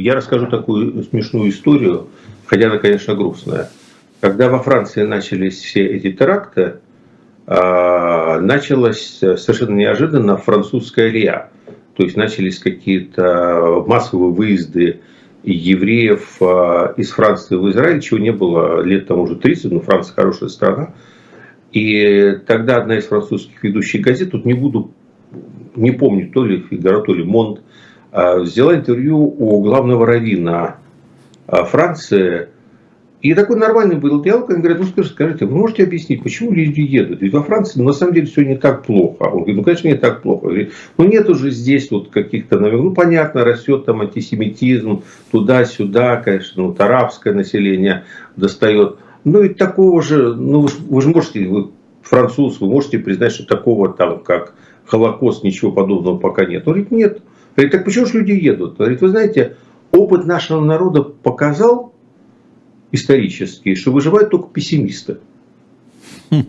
Я расскажу такую смешную историю, хотя она, конечно, грустная. Когда во Франции начались все эти теракты, а, началась совершенно неожиданно французская РИА. То есть начались какие-то массовые выезды евреев а, из Франции в Израиль, чего не было лет тому уже 30, но Франция хорошая страна. И тогда одна из французских ведущих газет, тут не буду, не помню, то ли Фигаро, то ли Монт, взяла интервью у главного раввина а, Франции. И такой нормальный был диалог, он говорит, ну скажите, скажите, вы можете объяснить, почему люди едут? Ведь во Франции ну, на самом деле все не так плохо. Он говорит, ну конечно не так плохо. Говорит, ну нет уже здесь вот каких-то, ну понятно, растет там антисемитизм, туда-сюда, конечно, ну, арабское население достает. Ну и такого же, ну вы, вы же можете, вы француз, вы можете признать, что такого там, как Холокост, ничего подобного пока нет. Он говорит, нет. Говорит, так почему же люди едут? Говорит, вы знаете, опыт нашего народа показал исторически, что выживают только пессимисты. Хм.